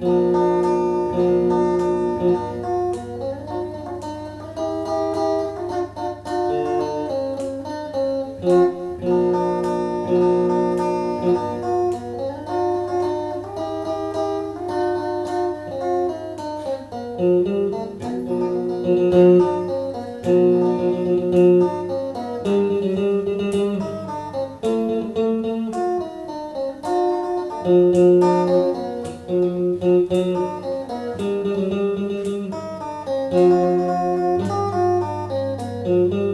Música Música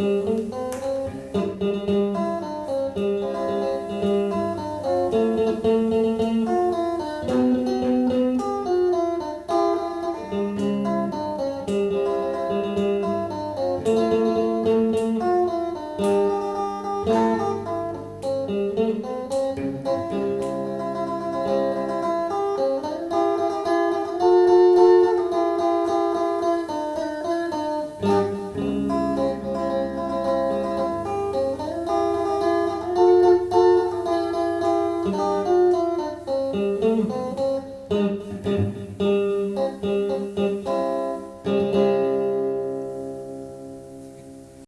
Thank